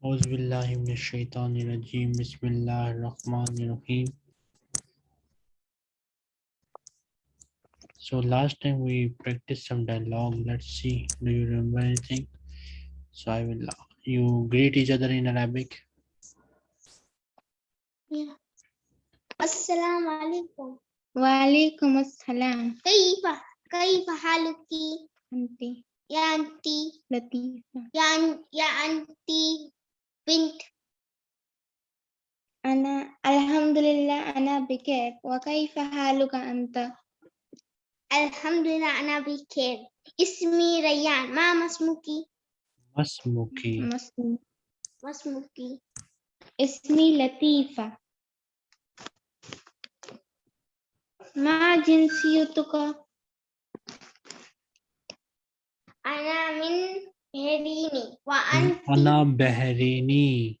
Auzubillahiminashaitanirajim. Bismillahirrahmanirrahim. So last time we practiced some dialogue. Let's see. Do you remember anything? So I will. You greet each other in Arabic. Yeah. Assalamu alaikum. Wa alaikum assalam. Kaifa kaifa haluki? Anti. Ya anti. Latifa. Ya anti. بنت. أنا الحمد لله أنا بخير وكيف حالك أنت؟ الحمد لله أنا بخير اسمي ريان. ما اسمك ما اسمك ما اسمك اسمي لطيفة. ما جنسيتك؟ أنا من بهريني وأنت أنا بحريني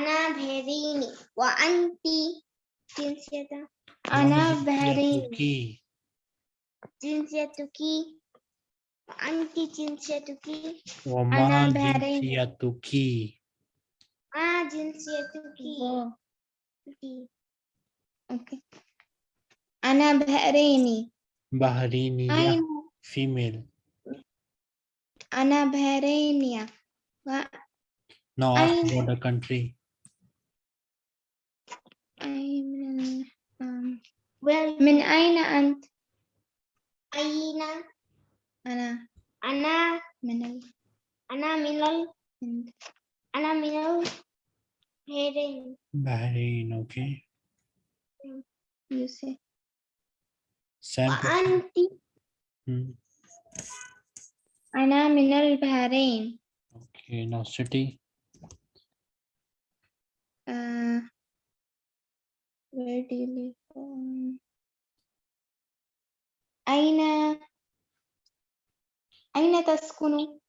أنا بهريني وأنت جنسيتك أنا ما بحرين جنسيتك جنسيتك وأنت جنسيتك وما أنا بحرين. جنسيتك ما جنسيتك أوه، أوكي أنا بحريني بحرينية أين female أنا بحرينية و- no ask أين about the country أي من ال- أم، Well, من أين أنت أين أنا أنا من ال... أنا من ال من أنا من البحرين Bahrain okay you say Sam وأنت hmm. أنا من البحرين. Okay now city uh, where do you live um, أين أين تسكن؟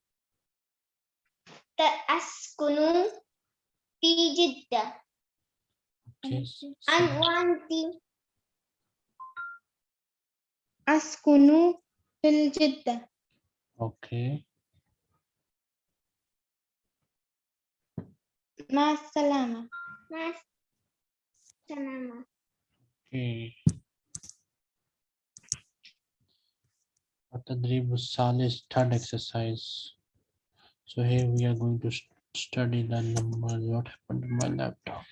أسكن في جدة. Okay أن so- وأنت. أسكن في الجدة. Okay. Masalama. Masalama. Okay. Patadrib Salis third exercise. So here we are going to study the numbers. What happened to my laptop?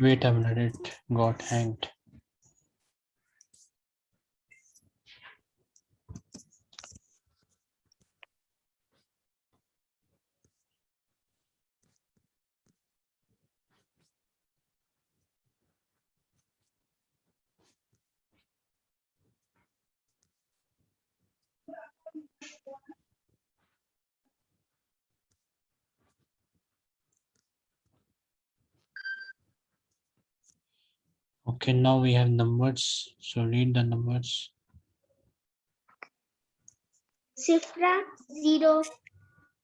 Wait a minute it got hanged Okay, now we have numbers. So read the numbers. Sifra zero,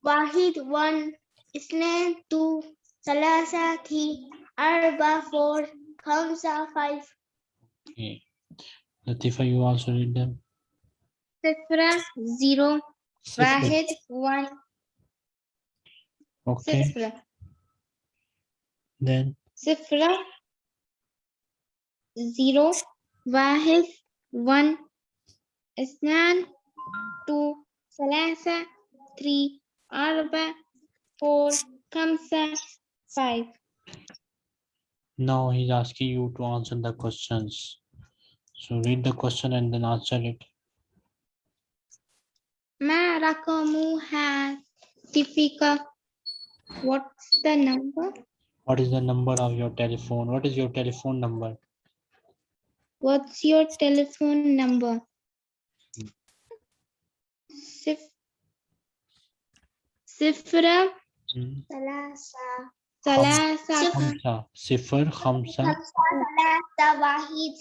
Wahid one, Islam two, Salasa three, Arba four, Hamza five. Okay. Latifa, you also read them. Sifra zero, Wahid one. Okay. Sifra. Then. Sifra زيرو واحد one اثنان two ثلاثة three أربعة four خمسة five Now he's asking you to answer the questions. So read the question and then answer it. ما رقم هاتفك What's the number? What is the number of your telephone? What is your telephone number? What's your telephone number? Sif Sifra Salasa Salasa Salasa Wahid.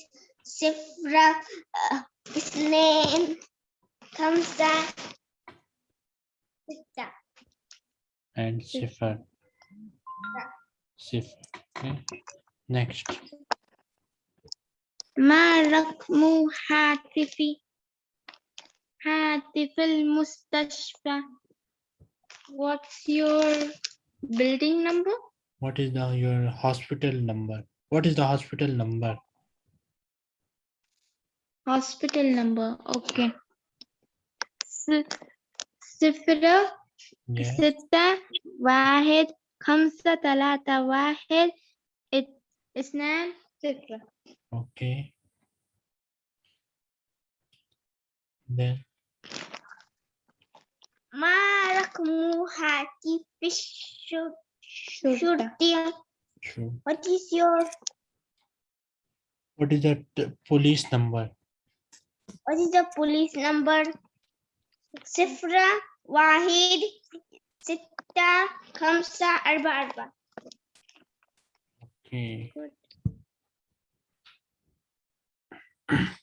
Sifra uh, Isnain and Sifr Sifra. okay. Next. ما رقم هاتفي هاتف المستشفى What's your building number? What is the your hospital number? What is the hospital number? Hospital number. Okay. صفر. ستة واحد خمسة ثلاثة واحد اثنان صفر Okay. Then ما رقم هاتف الشرطة شرطة sure. What is your What is the t- police number? What is the police number صفر واحد ستة خمسة أربعة أربعة Okay.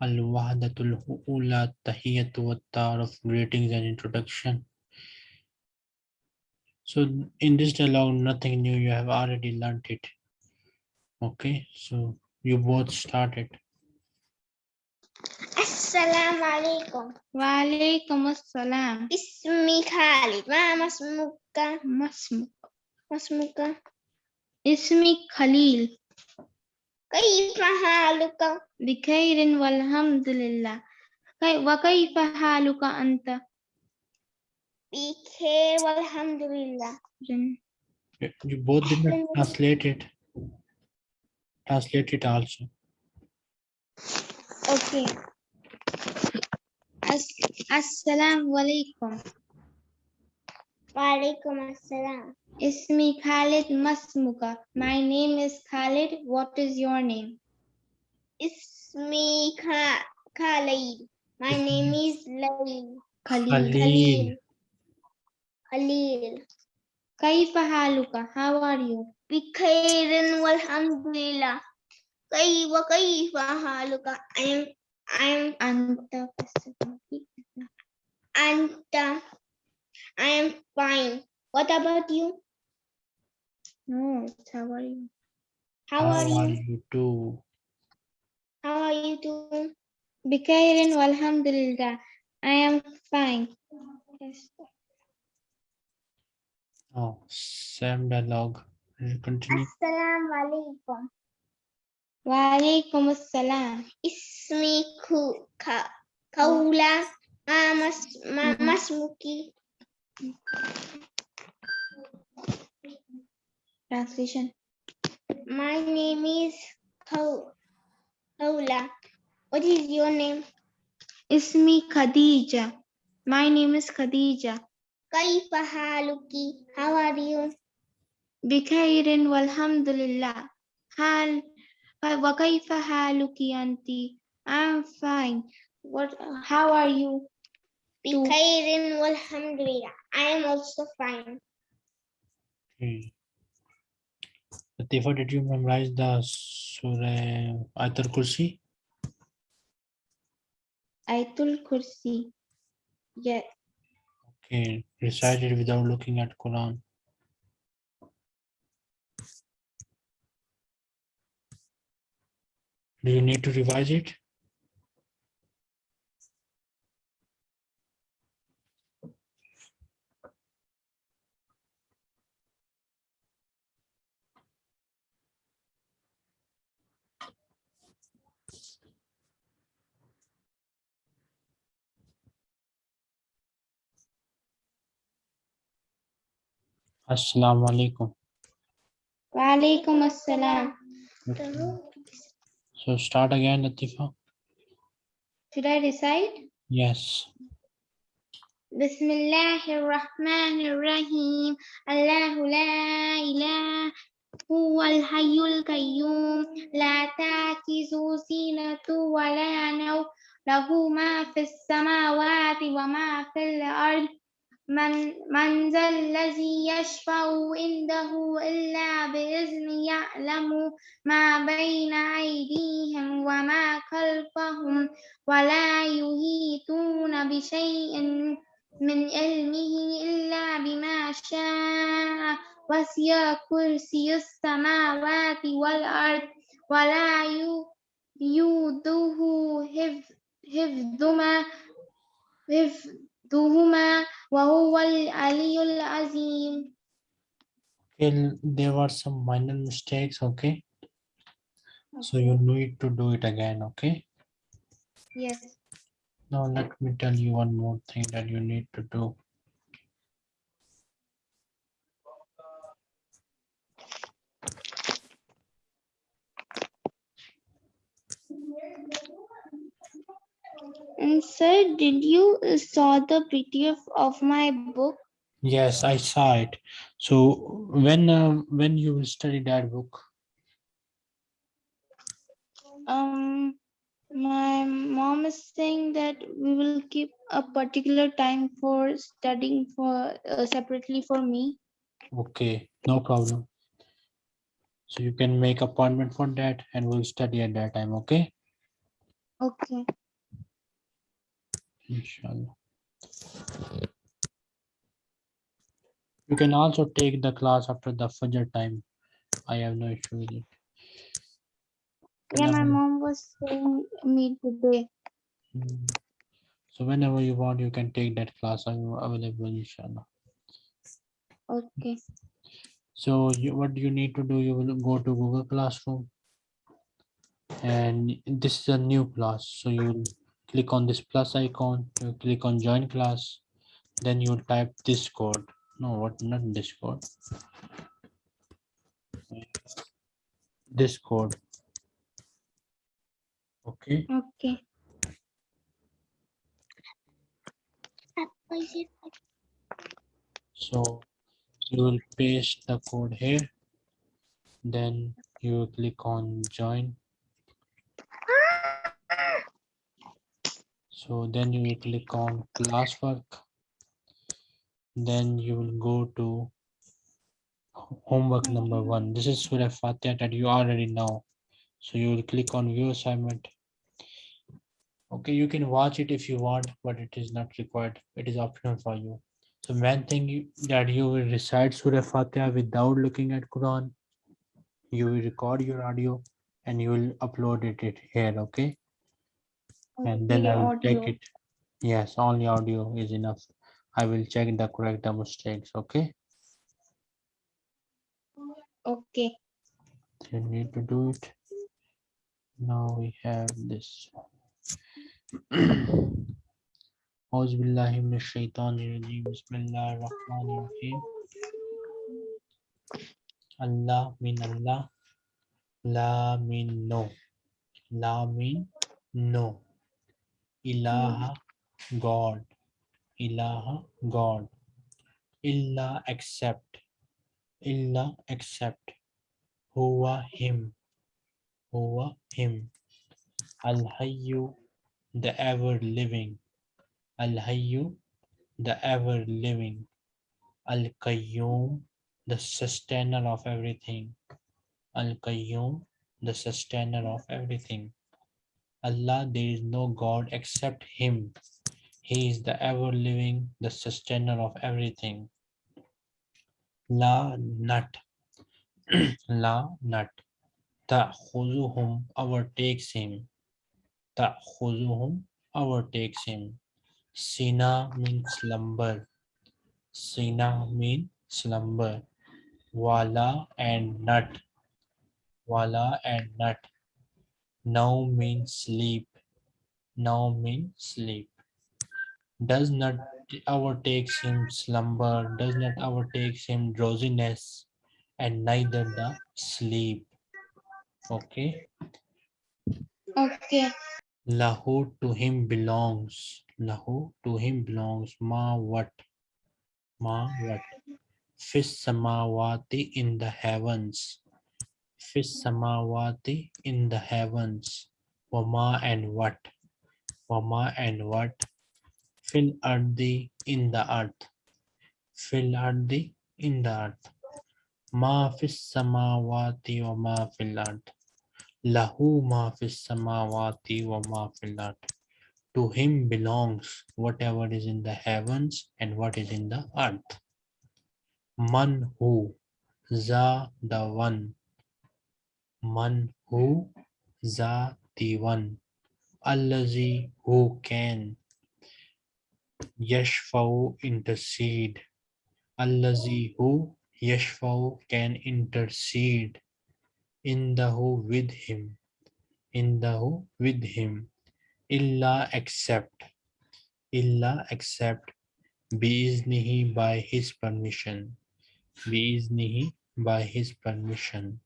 Al-Wahdatul Ula Tahiyatu wa Ta'aruf Greetings and Introduction. So in this dialogue, nothing new, you have already learnt it. Okay, so you both started. Assalamu alaikum. Wa alaikum assalam. Ismi Khalid. Wa masmuka? Masmuka. Masmuka. Ismi Khalil. كيف حالك بخير والحمد لله كي- وكيف حالك أنت؟ بخير والحمد لله You both did not translate it. Translate it also. Okay. As- السلام عليكم وعلیکم السلام۔ اسمی خالد مسمکا مائی نیم از خالد واٹ از یور نیم اسمی خالد مائی نیم از لیل خلیل خلیل کیف حالک ہاو ار یو بخیر والحمد لله کی و کیف حالک ائی ایم انت انت I am fine. What about you? No, how are you? How, how are, you? you too? How are you doing? Bikairin walhamdulillah. I am fine. Yes. Oh, same dialogue. Continue. Assalamu alaikum. Wa alaikum assalam. Ismi Kaula. Mm-hmm. Masmuki. Translation. My name is Paula. What is your name? Ismi Khadija. My name is Khadija. Kaifa haluki? How are you? Bikairin walhamdulillah. Hal wa kaifa haluki anti? I'm fine. What how are you? Bikairin walhamdulillah. I am also fine. Okay. Latifa, did you memorize the Surah Ayatul Kursi? Ayatul Kursi yeah Okay, recite it without looking at Quran. Do you need to revise it? Assalamu alaikum. وعليكم السلام Okay. So start again, Latifa. Should I recite? Yes. بسم الله الرحمن الرحيم الله لا إله هو الحي القيوم لا تأخذه سنة ولا نوم له ما في السماوات وما في الأرض من, من ذا الذي يشفع عنده إلا بإذنه يعلم ما بين أيديهم وما خلفهم ولا يحيطون بشيء من علمه إلا بما شاء وسع كرسي السماوات والأرض ولا يوده حفظ wa huwa al-aliyul azim. Okay, there were some minor mistakes, okay? So you need to do it again, okay? Yes. Now let me tell you one more thing that you need to do. And sir, did you uh, saw the PDF of my book? Yes, I saw it. So when um, when you will study that book? Um, my mom is saying that we will keep a particular time for studying for uh, separately for me. Okay, no problem. So you can make appointment for that and we'll study at that time, okay? Okay. Inshallah. You can also take the class after the Fajr time. I have no issue with it. Yeah, my mom was saying me today. Mm. So whenever you want, you can take that class. I'm available, inshallah. Okay. So you, what you need to do, you will go to Google Classroom. And this is a new class. So you will click on this plus icon, you click on join class. Then you type this code. No, what not this code. This code. Okay, Okay. so you will paste the code here. Then you click on join. So then you will click on classwork. Then you will go to homework number one. This is Surah Fatiha that you already know. So you will click on view assignment. Okay, you can watch it if you want, but it is not required. It is optional for you. So main thing you, that you will recite Surah Fatiha without looking at Quran. You will record your audio and you will upload it, it here, okay? and then Okay, I will audio. check it. Yes, only audio is enough. I will check the correct the mistakes, okay? Okay. You need to do it. Now we have this. أعوذ بالله من الشيطان الرجيم بسم الله الرحمن الرحيم Allah mean Allah La mean no La mean no Ilaha God. Ilaha God. Illa except Illa except Huwa him. Huwa him. Al Hayyu the ever living. Al Hayyu the ever living. Al Qayyum the sustainer of everything. Al Qayyum the sustainer of everything Allah there is no God except him. He is the ever living the sustainer of everything. La nut. La nut. Ta'khuzuhum overtakes him. Ta'khuzuhum overtakes him. Sina means slumber. Sina means slumber. Wala and nut. Wala and nut Now means sleep Now means sleep Does not overtakes him slumber Does not overtakes him drowsiness And neither the sleep Okay Okay. Lahu to him belongs. Lahu to him belongs. Ma what? Ma what? Fis samawati in the heavens. Fis samawati in the heavens. Wama and what? Wama and what? Fil ardi in the earth. Fil ardi in the earth. Ma fis samawati wa ma fil ard. Lahu ma fis samawati wa ma fil. To him belongs whatever is in the heavens and what is in the earth. Man who, za the one. Man who, za the one, Allazi who can, Yashfau intercede, Allazi who Yashfau can intercede, Indahu with him, Indahu with him, Illa except, Illa except, Biiznihi by his permission, Biiznihi by his permission.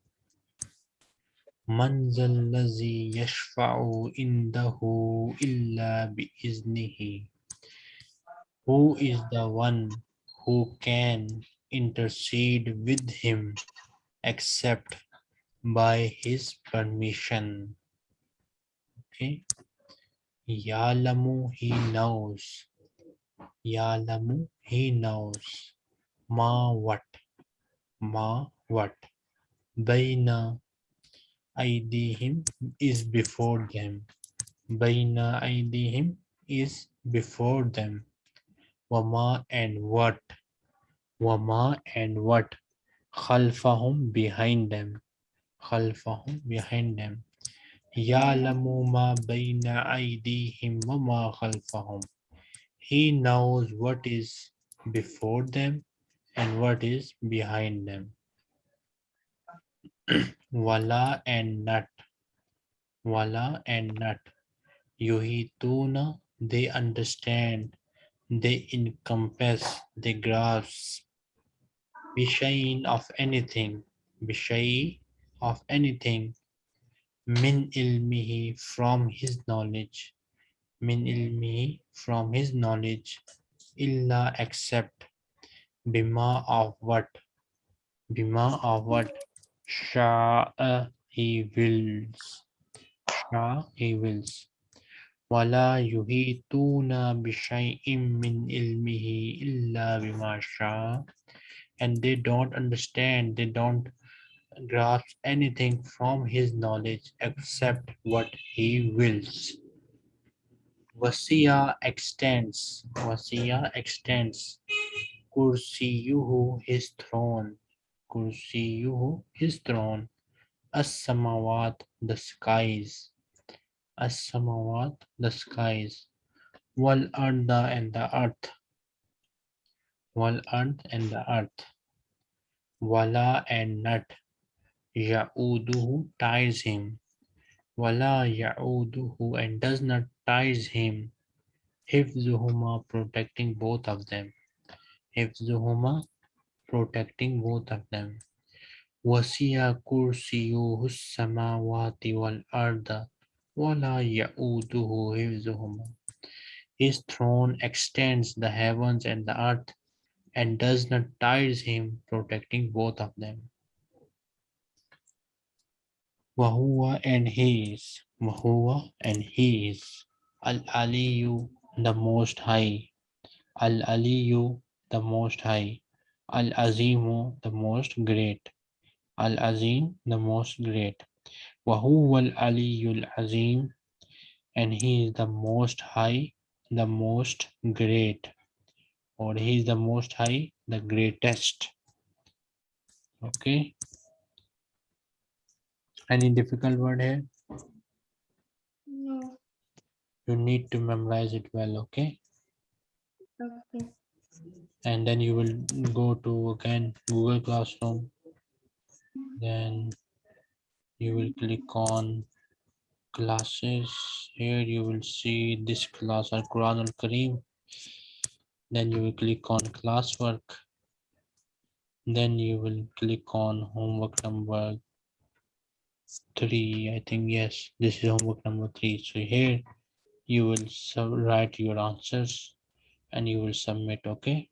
من ذا الذي يشفع عنده إلا بإذنه Who is the one who can intercede with him except by his permission? Okay. Yalamu, he knows. Yalamu, he knows. Ma what? Ma what? Baina Aidihim is before them. Baina Aidihim is before them. Wama and what? Wama and what? Khalfahum behind them. Khalfahum behind them. Ya'lamu ma baina aydihim wa ma khalfahum. He knows what is before them and what is behind them. Wala and nut. Wala and nut. Yuhituna, they understand, they encompass, they grasp. Bishayin of anything. Bishayi of anything. Min ilmihi from his knowledge. Min ilmihi from his knowledge. Illa except. Bima of what? Bima of what? Sha'a he wills. Sha he wills. ولا يحيطون بشيء من علمه إلا بما شاء and they don't understand they don't grasp anything from his knowledge except what he wills Wasiya extends Wasiya extends Kursiyuhu his throne Kursiyuhu his throne. As-samawat the skies. As-samawat the skies. Wal arda and the earth. Wal ard and the earth. Wala and nut. Ya'uduhu ties him. Wala ya'uduhu and does not ties him. Hifzuhuma protecting both of them. Hifzuhuma protecting both of them. Kursiyuhu samawati wal arda wala ya'uduhu hifzuhuma His throne extends the heavens and the earth and does not tires him protecting both of them. Wahuwa and he is, and he is, Al Aliyu the most high, Al Aliyu the most high, Al Azimu the most great, Al Azim the most great, Wahuwa Al Aliyul Azim, and he is the most high, the most great or he is the most high, the greatest. Okay. Any difficult word here? No. You need to memorize it well, okay? Okay. And then you will go to again Google Classroom. Then you will click on classes. Here you will see this class Al Quran Al Kareem. Then you will click on classwork. Then you will click on homework number three. I think yes, this is homework number three. So here you will write your answers and you will submit. Okay.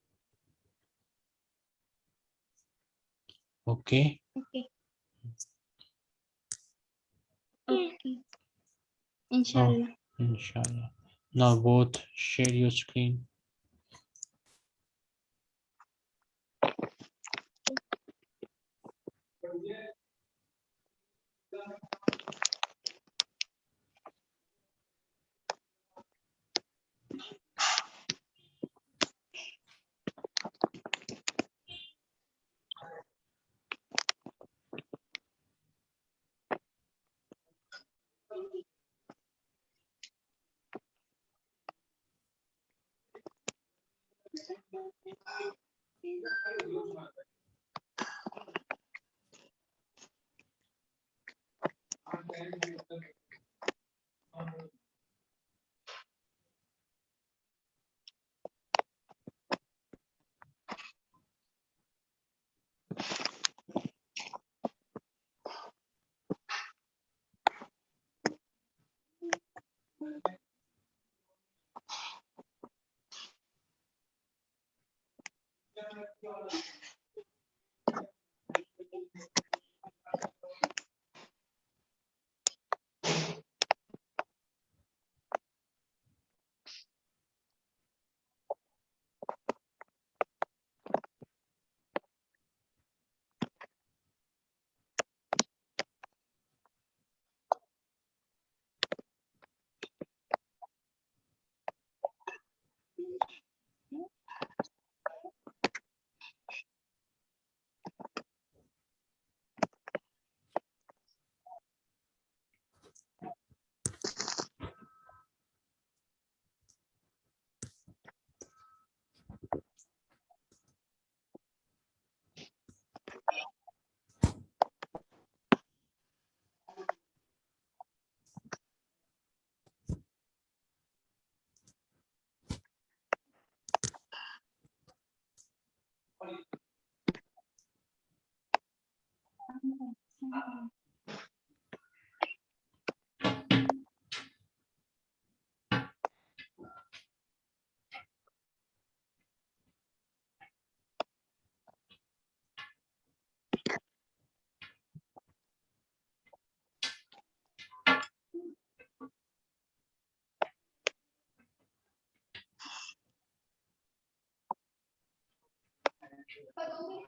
Okay. Okay. Okay. Inshallah. Oh, inshallah. Now both share your screen. Sure. Mhm,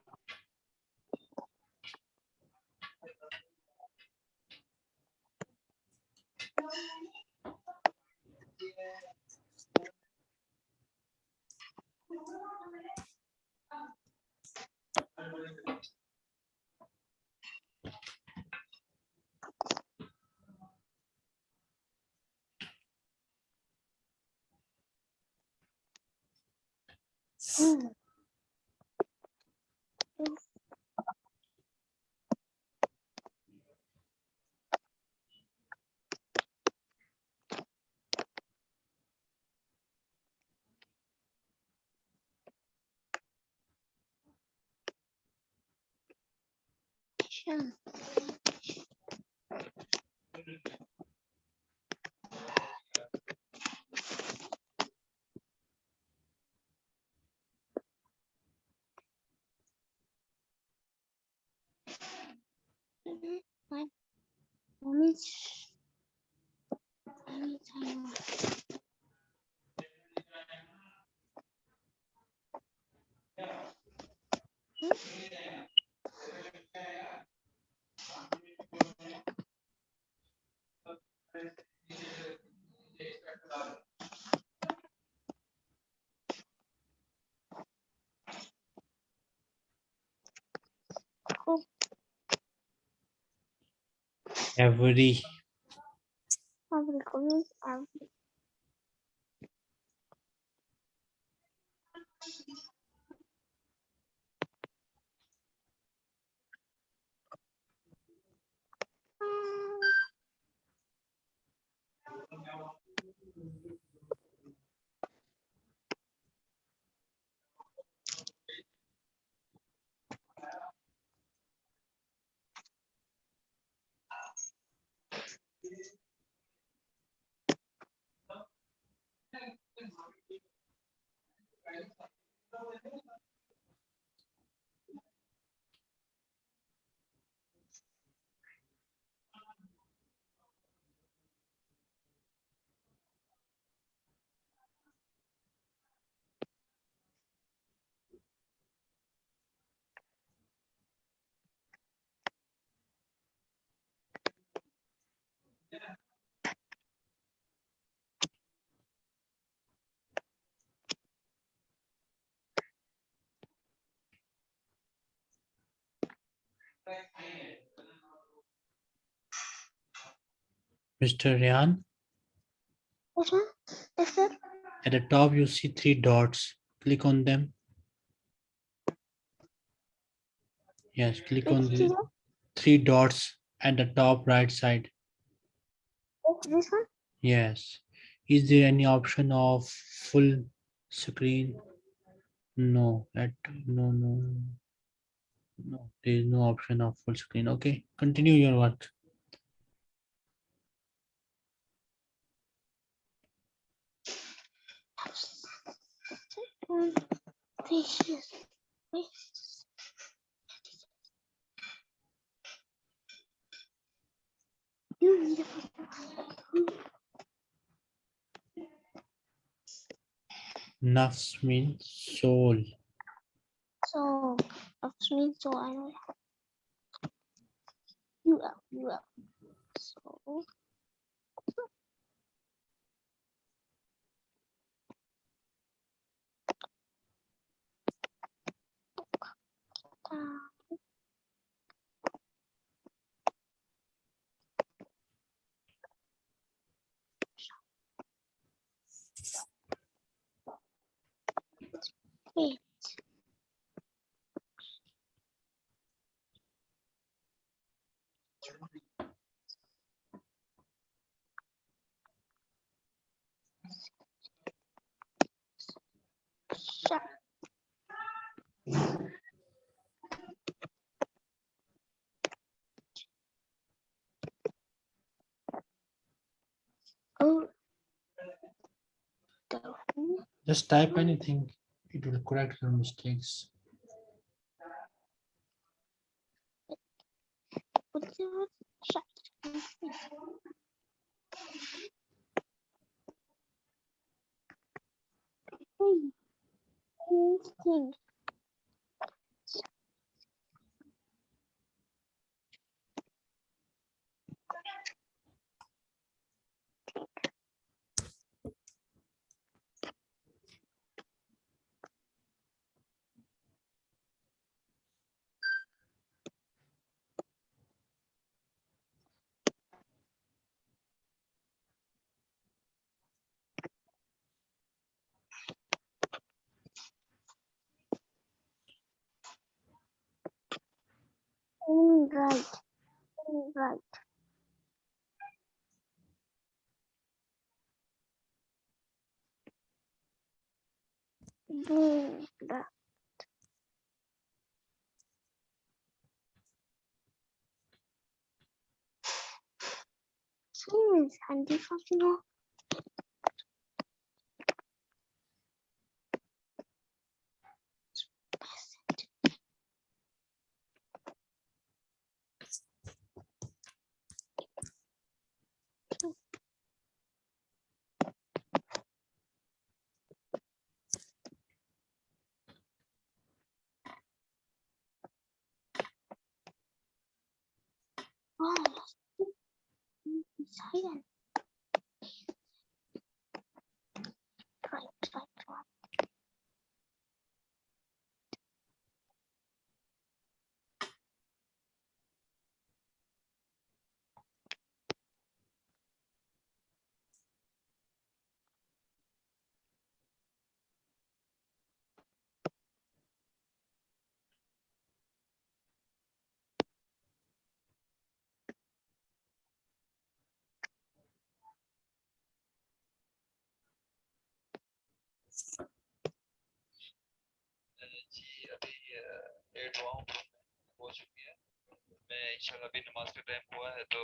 fine. Mommy's- Every. Means every. Mr. Ryan, Yes, ma'am. Yes, sir. at the top you see three dots. Click on them. Yes, click on the three dots at the top right side. This one? Yes. Is there any option of full screen? No, that no no no. There is no option of full screen. Okay, continue your work. Nafs means soul. So, of me, so I. You up, you up. So. Shut. Oh. The who? Just type anything. It will correct your mistakes. Right. Right. Right. Is handy. یہ دعاؤں ہو چکی ہے۔ میں انشاءاللہ بھی نماز کا ٹائم ہوا ہے تو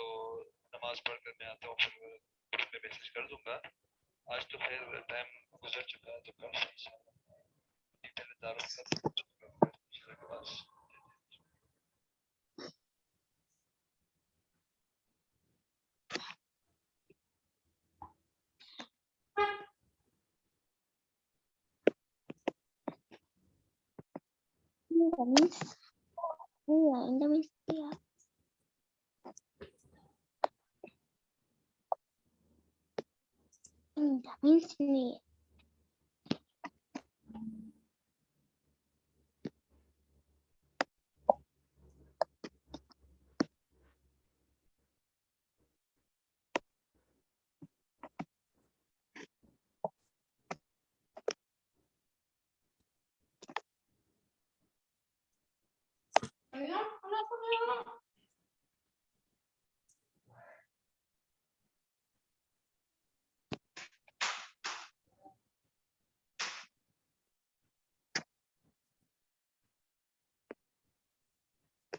نماز پڑھ کر میں آتا ہوں، پھر گروپ میں میسج کر دوں گا۔ آج تو خیر ٹائم گزر چکا ہے تو کل انشاءاللہ۔ پہلے داروں کا cũng bây giờ em đã biết chưa em đã biết gì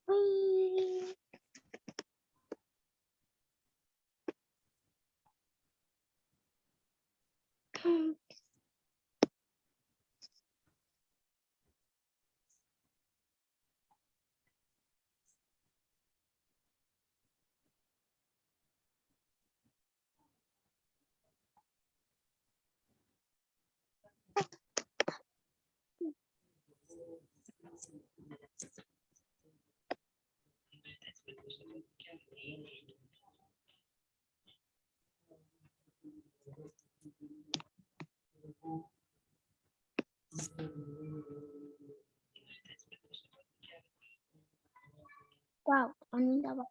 Whee! Hmm. Wow, I need that one.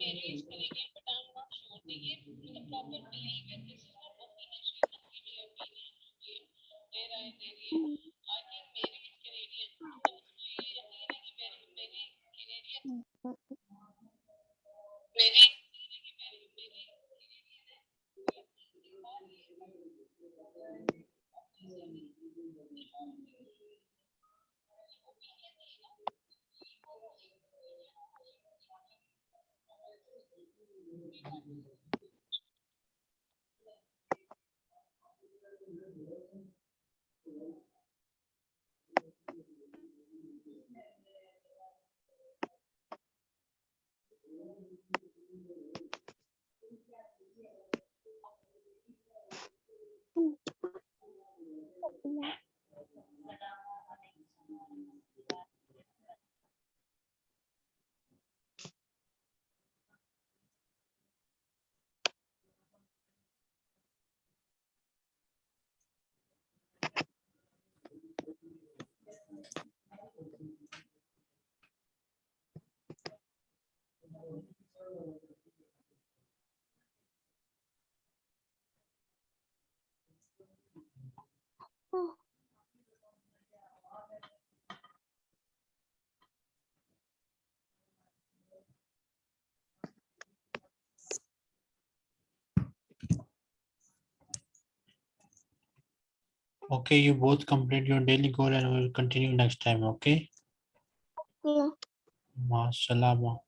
Parents ملے گی but I am not sure کہ یہ proper behaviour this is not a teenage کی بیہیویئر دیر آئے دیر یہ Oh. Okay, you both complete your daily goal and we'll continue next time, okay? Yeah. Masalama.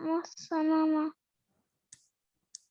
Massalama.